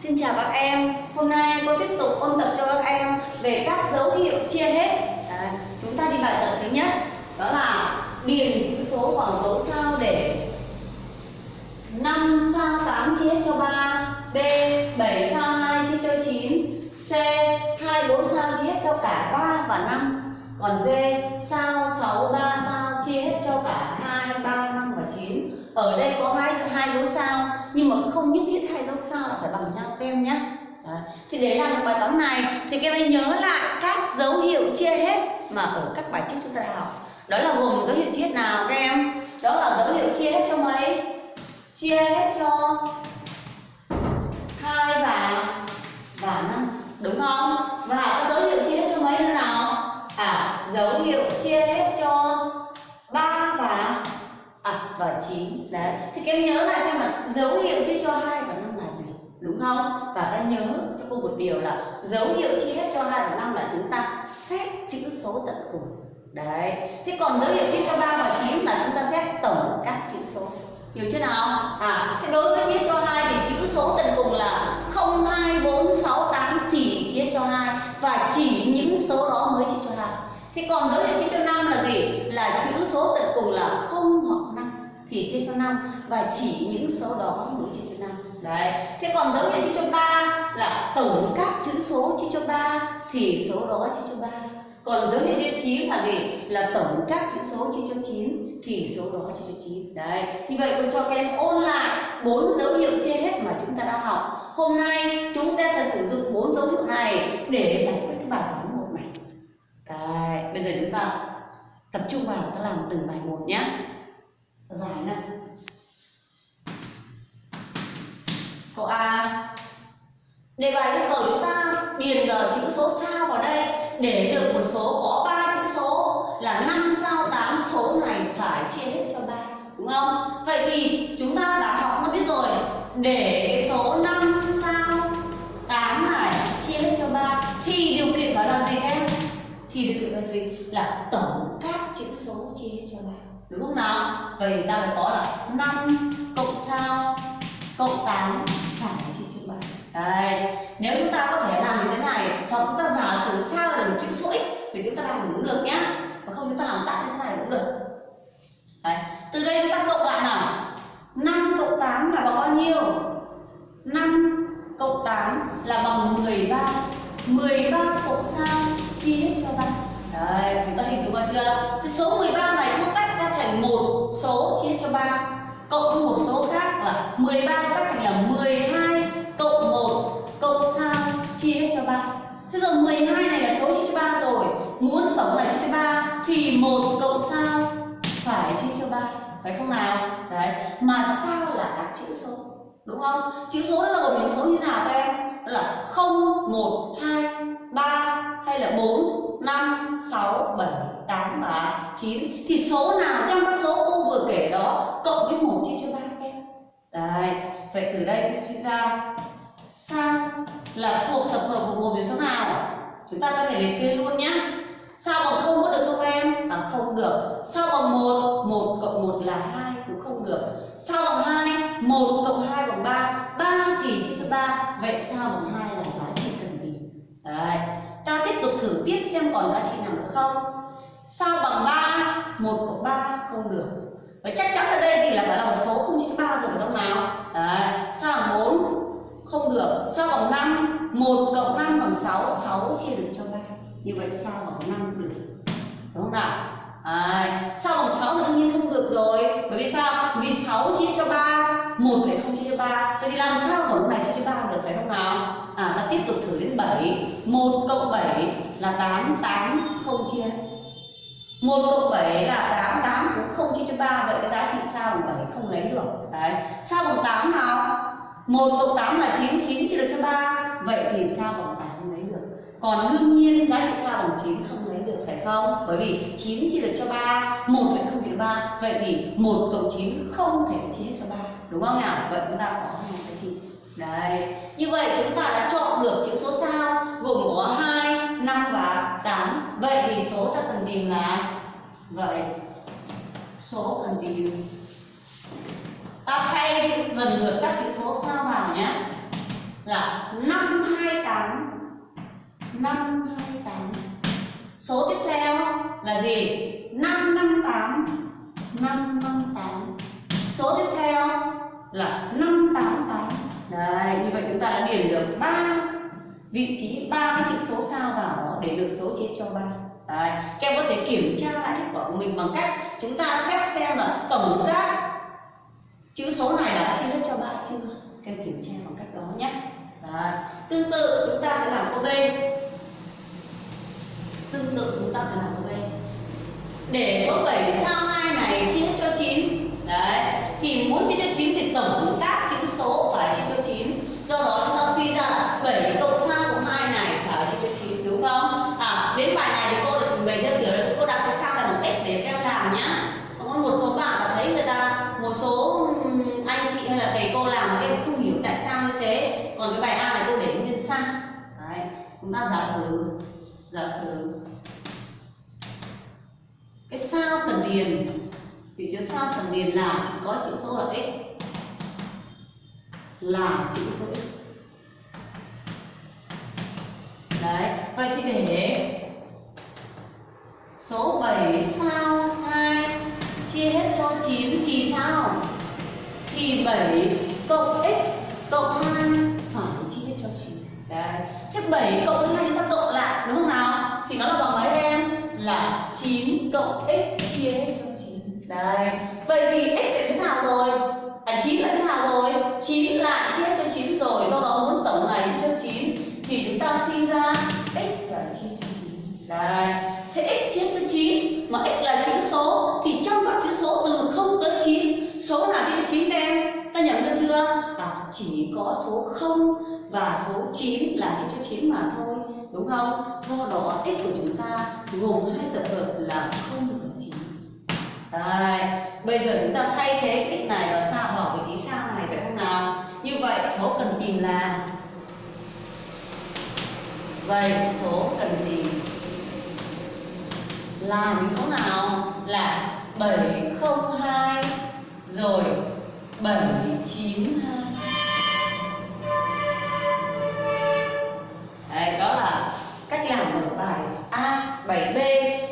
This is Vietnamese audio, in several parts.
Xin chào các em, hôm nay cô tiếp tục ôn tập cho các em về các dấu hiệu chia hết. À, Chúng ta đi bài tập thứ nhất Đó là điền chữ số vào dấu sao để 5 sao 8 chia hết cho 3 B 7 sao 2 chia cho 9 C 2 4 sao chia hết cho cả 3 và 5 Còn D sao 6 3 sao chia hết cho cả 2 3 5 và 9 Ở đây có hai hai dấu sao nhưng mà không nhất thiết hai dấu sao là phải bằng nhau các em nhé thì để làm được bài toán này, thì các em nhớ lại các dấu hiệu chia hết mà ở các bài trước chúng ta đã học. Đó là gồm dấu hiệu chia hết nào, các em? Đó là dấu hiệu chia hết cho mấy? Chia hết cho hai và và năm, đúng không? Và có dấu hiệu chia hết cho mấy nữa nào? À dấu hiệu chia hết cho và chín. Đấy. Thì các em nhớ lại xem là dấu hiệu chia cho hai và năm là gì? Đúng không? Và ta nhớ cho cô một điều là dấu hiệu chia hết cho hai và năm là chúng ta xét chữ số tận cùng. Đấy. Thế còn dấu hiệu chia cho ba và chín là chúng ta xét tổng các chữ số. Hiểu chưa nào? À thế đối với chia cho hai thì chữ số tận cùng là không hai bốn sáu tám thì chia cho hai và chỉ những số đó mới chia cho hai. Thế còn dấu hiệu chia cho năm là gì? Là chữ số tận cùng là không thì chia cho năm, và chỉ những số đó mới chia cho năm. Đấy. Thế còn dấu hiệu chia cho ba là tổng các chữ số chia cho ba, thì số đó chia cho ba. Còn dấu hiệu chia cho chín là gì? Là tổng các chữ số chia cho chín, thì số đó chia cho chín. Đấy. Như vậy tôi cho các em ôn lại bốn dấu hiệu chia hết mà chúng ta đã học. Hôm nay chúng ta sẽ sử dụng bốn dấu hiệu này để giải quyết cái bài toán một này. Đấy. Bây giờ chúng ta tập trung vào, ta làm từng bài một nhé giải này. Câu A, đề bài yêu cầu chúng ta điền vào chữ số sao vào đây, để được một số có ba chữ số là năm sao tám số này phải chia hết cho ba, đúng không? Vậy thì chúng ta đã học nó biết rồi, để cái số 5 sao 8 này chia hết cho ba, thì điều kiện phải là gì em? Thì điều kiện là gì? Là tổng các chữ số chia hết cho ba, đúng không nào? Vậy ta mới có là 5 cộng sao cộng 8 phải là chia cho ba đây nếu chúng ta có thể làm như thế này hoặc chúng ta giả sử sao là một chữ số x thì chúng ta làm cũng được nhé và không chúng ta làm tắt như thế này cũng được. Đấy. từ đây chúng ta cộng lại nào? 5 cộng 8 là bằng bao nhiêu? 5 cộng 8 là bằng 13 13 cộng sao chia hết cho 3 Đấy, chúng ta hình dung ra chưa? Cái số 13 này không tách thành một số chia cho 3 cộng với một số khác là 13 các thành là 12 cộng 1 cộng sao chia hết cho 3. Thế giờ 12 này là số chia cho 3 rồi, muốn tổng là chia cho 3 thì 1 cộng sao phải chia cho 3, phải không nào? Đấy, mà sao là các chữ số, đúng không? Chữ số nó là gồm những số như nào các em? Đó là 0, 1, 2, 3 hay là 4, 5, 6, 7, 8 và 9 thì số nào trong các số cô vừa kể đó cộng với 1 chia cho 3 các em? Đấy, vậy từ đây thì suy ra sao là thuộc tập hợp của một biểu số nào? Chúng ta có thể liệt kê luôn nhé sao bằng không có được không em? À không được. Sao bằng một một cộng một là hai cũng không được. Sao bằng hai một cộng hai bằng ba? Ba thì chia cho ba. Vậy sao bằng hai là giá trị cần tìm? Đấy ta tiếp tục thử tiếp xem còn giá trị nào nữa không? Sao bằng ba, một cộng 3 không được? Và chắc chắn ở đây thì là phải là một số không chữ ba rồi phải không nào? Đấy, sao bằng 4 không được? Sao bằng 5 1 cộng 5 bằng 6 6 chia được cho 3 như vậy sao bằng 5 được? Đúng không nào? Đấy. Sau bằng 6 thì đương nhiên không được rồi? Bởi vì sao? Vì 6 chia cho 3 1 lại không chia cho 3 vậy thì làm sao tổng này chia cho 3 được phải không nào? À ta tiếp tục thử đến 7 1 cộng 7 là 8 8 không chia. 1 cộng 7 là 8 8 cũng không chia cho 3 vậy cái giá trị sao bằng 7 không lấy được? Đấy. Sao bằng 8 nào? 1 cộng 8 là 9, 9 chia được cho 3 Vậy thì sao bằng 8 không lấy được? Còn đương nhiên giá trị sao bằng 9 không không? Bởi vì 9 chia được cho 3 1 lại không chia được 3 Vậy thì 1 cộng 9 không thể chia cho 3 Đúng không nào? Vậy chúng ta có hai cái gì? Đấy. Như vậy chúng ta đã chọn được chữ số sao Gồm có 2, 5 và 8 Vậy thì số ta cần tìm là Vậy. Số cần tìm. Ta thay chữ lần lượt các chữ số sao vào nhé. Là 528 528 số tiếp theo là gì? 558 558 số tiếp theo là 588 đấy, như vậy chúng ta đã điền được ba vị trí, ba cái chữ số sao vào đó để được số chia cho ba. Đấy, các em có thể kiểm tra lại kết quả của mình bằng cách chúng ta xét xem là tổng các chữ số này đã chia hết cho ba chưa? Các em kiểm tra bằng cách đó nhé. Đấy. tương tự chúng ta sẽ làm câu b tương tự chúng ta sẽ làm ở đây. Để số 7 sao 2 này chia hết cho 9 đấy, thì muốn chia cho 9 thì tổng các chữ số phải chia cho 9 do đó chúng ta suy ra là 7 cộng sao của 2 này phải chia cho 9 đúng không? À đến bài này thì cô đã trình bày theo kiểu là cô đặt cái sao là bằng x để em làm nhá. Có một số bạn đã thấy người ta, một số anh chị hay là thầy cô làm mà em không hiểu tại sao như thế. Còn cái bài a này cô để nguyên sang đấy, chúng ta giả sử giả sử cái sao cần điền, thì chữ sao cần điền là chỉ có chữ số là x. Là chữ số x. Đấy, vậy thì để số 7 sao 2 chia hết cho 9 thì sao? Thì 7 cộng x cộng 2 phải chia hết cho 9 đấy. Thế 7 cộng 2 chúng ta cộng lại đúng không nào? Thì nó là bằng mấy em? Là 9 cộng x chia hết cho 9 Đấy. vậy thì x là thế nào rồi? À 9 là thế nào rồi? 9 lại chia hết cho 9 rồi do đó muốn tổng này chia cho 9 thì chúng ta suy ra x phải chia cho 9 Đấy. thế x chia cho 9 mà x là chữ số thì trong các chữ số từ 0 tới 9 số nào chia cho 9 em? Ta nhận được chưa? À, chỉ có số 0 và số 9 là chỉ cho 9 mà thôi đúng không do đó tích của chúng ta gồm hai tập hợp là không và 9 Đây, bây giờ chúng ta thay thế cái x này vào sao bỏ vị trí sao này phải không nào? Như vậy số cần tìm là Vậy số cần tìm là những số nào? Là 702 rồi 792 bài a, bài b,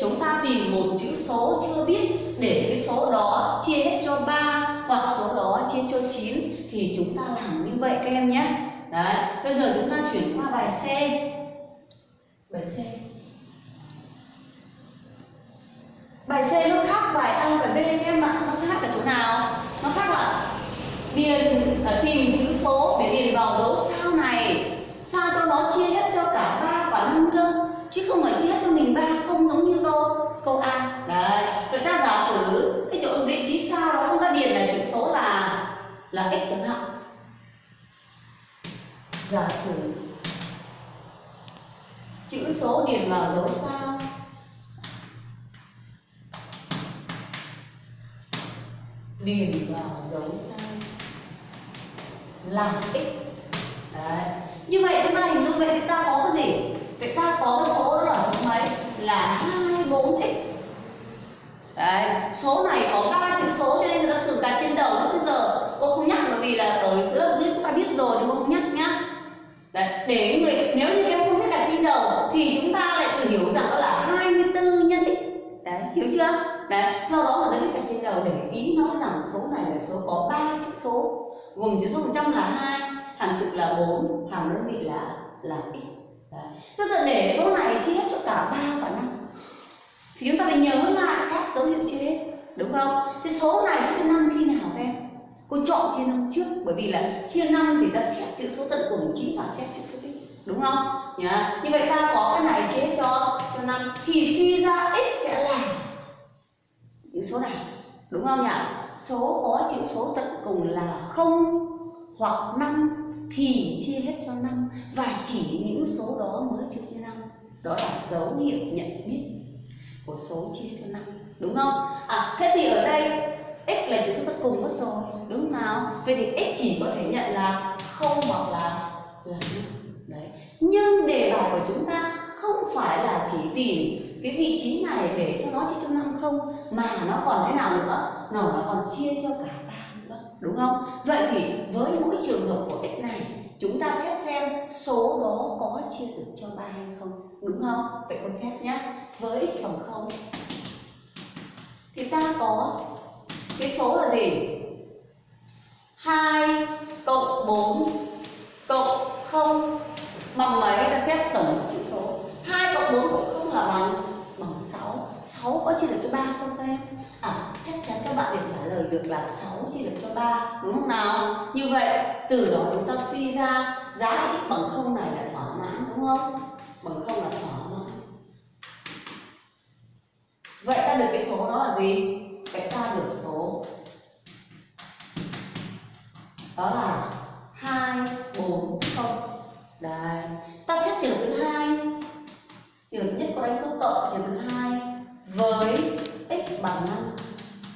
Chúng ta tìm một chữ số chưa biết. Để cái số đó chia hết cho 3 hoặc số đó chia cho 9 Thì chúng ta làm như vậy các em nhé. Đấy, bây giờ chúng ta chuyển qua bài C. Bài C. Bài C nó khác bài A và B các em ạ. Nó khác ở chỗ nào? Nó khác là điền là tìm chữ số để điền vào dấu sao này. Sao cho nó chia hết cho cả ba và năm cơ? Chứ không phải chia hết cho mình ba, không giống như câu câu A. Đấy, người ta giả sử cái chỗ vị trí sao đó chúng ta điền là chữ số là là x chẳng hạn. Giả sử chữ số điền vào dấu sao? Điền vào dấu sao? Là x. Đấy, như vậy chúng ta hình dung vậy chúng ta có cái gì? Vậy ta có cái số đó là số mấy? Là 24x đấy số này có ba chữ số cho nên người ta thử cả trên đầu bây giờ. Cô không nhắc bởi vì là ở giữa dưới chúng ta biết rồi nhưng cô không? Nhắc nhá đấy để người nếu như em không biết đặt trên đầu thì chúng ta lại tự hiểu rằng đó là 24 nhân x. Đấy hiểu chưa? Đấy do đó người ta biết đặt trên đầu để ý nói rằng số này là số có ba chữ số gồm chữ số 100 là hai hàng chục là 4, hàng đơn vị là là x. Đấy. Bây giờ để số này chia hết cho cả 3 và 5 thì chúng ta phải nhớ lại các dấu hiệu chia hết, đúng không? Thế số này chia cho 5 khi nào các em? Cô chọn chia 5 trước bởi vì là chia 5 thì ta xét chữ số tận cùng chính và xét chữ số x, đúng không? Nhá. Như vậy ta có cái này chia cho cho 5 thì suy ra x sẽ là những số này, đúng không nhỉ? Số có chữ số tận cùng là 0 hoặc 5 thì chia hết cho 5 và chỉ những số đó mới trừ cho 5 đó là dấu hiệu nhận biết của số chia cho 5 đúng không? À thế thì ở đây x là chữ số tận cùng mất rồi, đúng không nào? Vậy thì x chỉ có thể nhận là không hoặc là là đấy. Nhưng đề bài của chúng ta không phải là chỉ tìm cái vị trí này để cho nó chia cho 5 không, mà nó còn thế nào nữa? Nó nó còn chia cho cả đúng không? Vậy thì với mỗi trường hợp của x này, chúng ta xét xem số đó có chia được cho ba hay không, đúng không? Vậy cô xét nhé với x bằng không, thì ta có cái số là gì? 2 cộng 4 cộng 0 bằng mấy ta xét tổng chữ số. 2 cộng 4 cộng 0 là bằng 6 6 có chia được cho 3 không các em? À chắc chắn các bạn đều trả lời được là 6 chia được cho 3 đúng không nào? Như vậy, từ đó chúng ta suy ra giá trị x bằng 0 này là thỏa mãn, đúng không? Bằng 0 là thỏa mãn Vậy ta được cái số đó là gì? Vậy ta được số đó là 2 4 với x bằng 5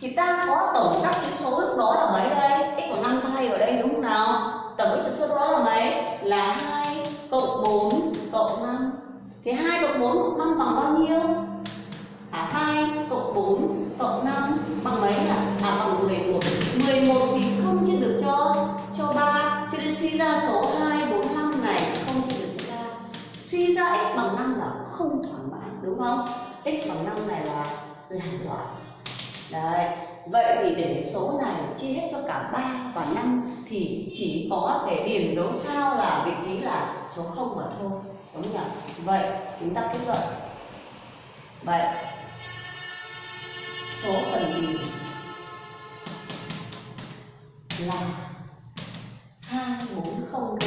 thì ta có tổng các chữ số lúc đó là mấy đây? x bằng 5 thay vào đây đúng không nào? Tổng các chữ số đó là mấy? Là 2 cộng 4 cộng 5 Thì 2 cộng 4 cộng 5 bằng bao nhiêu? À 2 cộng 4 cộng 5 bằng mấy ạ? À bằng 11 11 thì không chia được cho cho 3 Cho nên suy ra số 2, 4, 5 này không chia được cho 3 Suy ra x bằng 5 là không thỏa mãn đúng không? X bằng 5 này là làm loại Đấy, vậy thì để số này chia hết cho cả 3 và 5 thì chỉ có thể điền dấu sao là vị trí là số 0 mà thôi. Đúng nhỉ? Vậy chúng ta kết luận. Vậy số phần tìm là 240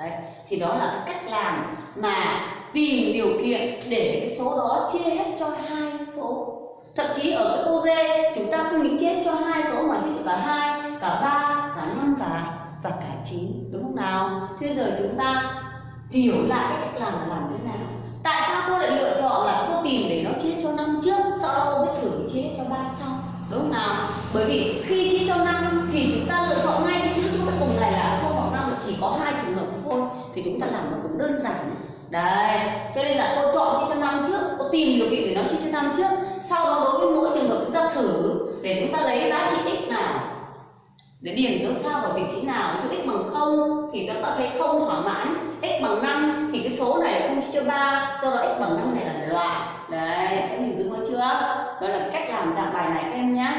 Đấy, thì đó là cái cách làm mà tìm điều kiện để cái số đó chia hết cho hai số. Thậm chí ở cái ô dê, chúng ta không nghĩ chết cho hai số mà chỉ cho cả hai, cả ba, cả năm và và cả chín, đúng không nào? Thế giờ chúng ta hiểu lại cái cách làm là làm thế nào. Tại sao cô lại lựa chọn là cô tìm để nó chia cho năm trước, sau đó cô mới thử chia cho ba sau, đúng không nào? Bởi vì khi chia cho năm thì chúng ta lựa chọn ngay cái chữ số cuối cùng này là không hoặc năm chỉ có hai trường hợp thôi, thì chúng ta làm nó cũng đơn giản đấy, cho nên là cô chọn chia cho năm trước cô tìm điều kiện để nó chia cho năm trước. Sau đó đối với mỗi trường hợp chúng ta thử, để chúng ta lấy giá trị x nào, để điền dấu sao vào vị trí nào, cho x bằng không thì chúng ta thấy không thỏa mãn. X bằng 5 thì cái số này không chia cho 3 do đó x bằng 5 này là loại. Đấy các mình dùng chưa? Đó là cách làm dạng bài này các em nhé.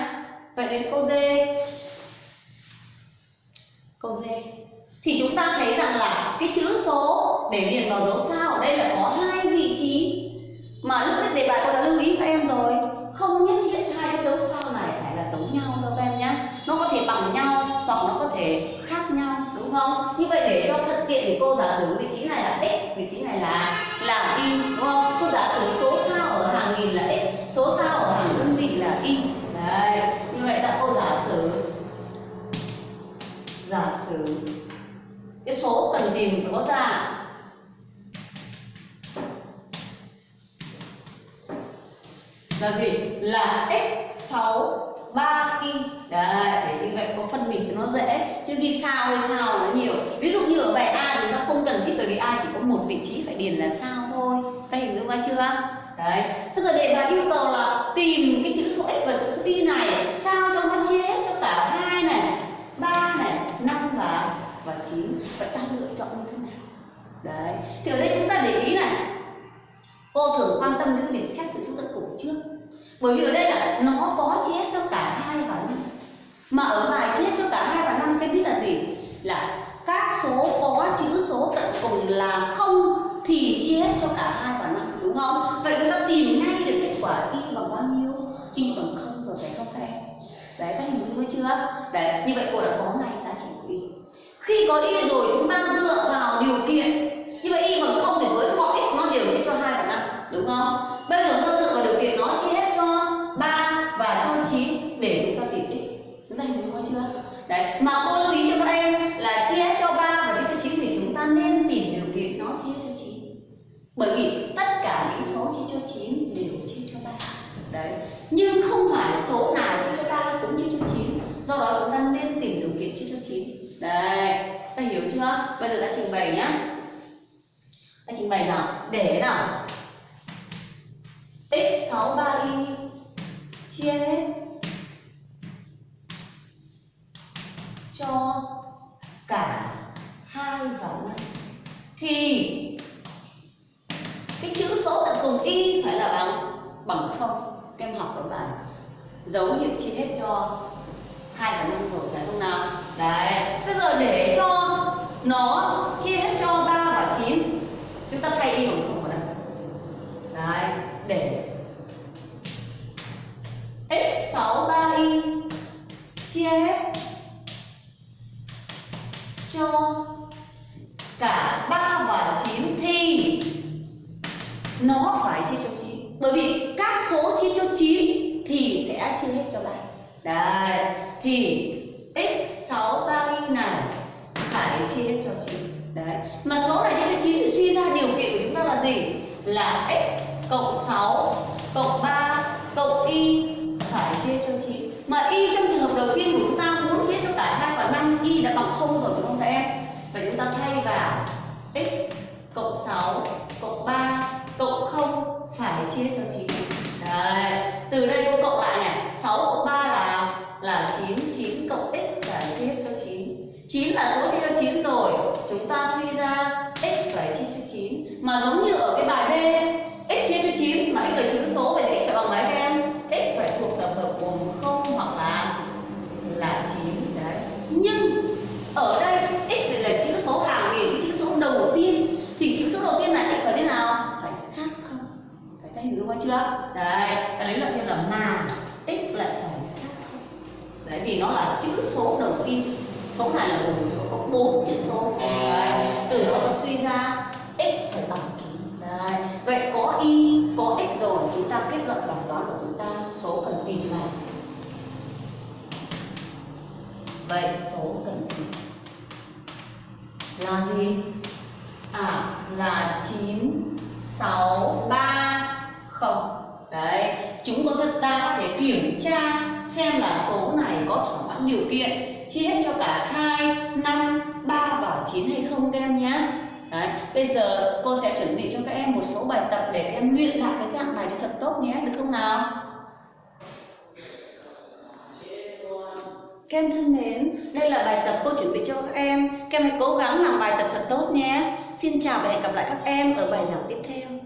Vậy đến câu D câu D. Thì chúng ta thấy rằng là cái chữ số để điền vào dấu sao ở đây là có hai vị trí. Mà lúc nãy đề bài cô đã lưu ý các em rồi, không nhất thiết hai cái dấu sao này phải là giống nhau đâu các em nhé nó có thể bằng nhau hoặc nó có thể khác nhau, đúng không? Như vậy để cho thuận tiện thì cô giả sử vị trí này là x, vị trí này là là y, đúng không? Cô giả sử số sao ở hàng nghìn là x, số sao ở hàng đơn vị là y. Đấy, như vậy ta cô giả sử giả sử cái số cần tìm có ra là gì? Là x6 3y đấy, để như vậy có phân biệt cho nó dễ. Chứ ghi sao hay sao nó nhiều. Ví dụ như ở bài a chúng ta không cần thiết bởi vì a chỉ có một vị trí phải điền là sao thôi. Các hình dung ra chưa? Đấy. Bây giờ đề bài yêu cầu là tìm cái chữ số x và chữ số y này. Sao cho nó chia hết cho cả hai này? Ba và chín vậy ta lựa chọn như thế nào. Đấy, thì ở đây chúng ta để ý này. Cô thường quan tâm đến việc xét chữ số tận cùng trước. Bởi vì ở đây là nó có chia cho cả hai và năm. Mà ở bài chia cho cả hai và năm cái biết là gì? Là các số có chữ số tận cùng là không thì chia hết cho cả hai và năm, đúng không? Vậy chúng ta tìm ngay được kết quả y bằng bao nhiêu? Y bằng không rồi phải không các em đấy, các hình dung chưa? Đấy, như vậy cô đã có ngay giá trị của y khi có y rồi chúng ta dựa vào điều kiện. Như vậy y bằng không thì với mọi x nó đều chia cho hai và năm, đúng không? Bây giờ ta dựa vào điều kiện nó chia hết cho 3 và cho 9 để chúng ta tìm x. Chúng ta hình dung chưa? Đấy, mà cô lưu ý cho các em là chia hết cho 3 và chia cho 9 thì chúng ta nên tìm điều kiện nó chia cho 9 bởi vì tất cả những số chia cho 9 đều chia cho 3 đấy nhưng không phải số nào chia cho 3 cũng chia cho 9 do đó chúng ta nên tìm điều kiện chia cho 9 đấy ta hiểu chưa bây giờ đã, trình bày nhá. Đã trình bày nào? Để nào? X63y chia hết. Cho cả hai và năm. Thì cái chữ số tận cùng y phải là bằng bằng không. Kem em học ở bài dấu hiệu chia hết cho hai và năm rồi, phải không nào? Đấy. Bây giờ để cho nó chia hết cho 3 và 9 chúng ta thay y bằng không vào đây đấy, để x 6 3y chia hết cho cả 3 và 9 thì nó phải chia cho 9 bởi vì các số chia cho 9 thì sẽ chia hết cho 3 đấy, thì x 6 3y này phải chia cho 9 đấy. Mà số này chia cho 9 thì suy ra điều kiện của chúng ta là gì? Là x cộng 6 cộng 3 cộng y phải chia cho 9 mà y trong trường hợp đầu tiên của chúng ta muốn chia cho cả hai và 5 y đã bằng không rồi, đúng không các em? Và chúng ta thay vào x cộng 6 cộng 3 cộng 0 phải chia cho 9 đấy. Từ đây cô cộng lại này. 6 cộng 3 là là 9 9 cộng x phải chia hết cho 9 9 là số chia cho 9 rồi chúng ta suy ra x phải chia cho 9 mà giống như ở cái bài B x chia cho 9 mà x là chữ số vậy thì x phải bằng mấy các em x phải thuộc tập hợp gồm 0 hoặc là là 9 đấy nhưng ở đây x lại là chữ số hàng nghìn cái chữ số đầu tiên thì chữ số đầu tiên này x phải thế nào phải khác không phải ta hình dung ra chưa? Đấy ta lấy lợi thêm là mà tích lại phải khác đấy vì nó là chữ số đầu tiên. Số này là gồm số có bốn chữ số. Đấy từ đó ta suy ra x phải bằng chín, đấy vậy có y có x rồi chúng ta kết luận bài toán của chúng ta số cần tìm là vậy số cần tìm là gì? À là 9 6 3 không đấy chúng có ta có thể kiểm tra xem là số này có thỏa mãn điều kiện chia hết cho cả 2, 5, 3 và 9 hay không các em nhé Đấy, bây giờ cô sẽ chuẩn bị cho các em một số bài tập để các em luyện lại cái dạng này cho thật tốt nhé, được không nào? Các em thân mến, đây là bài tập cô chuẩn bị cho các em. Các em hãy cố gắng làm bài tập thật tốt nhé. Xin chào và hẹn gặp lại các em ở bài giảng tiếp theo.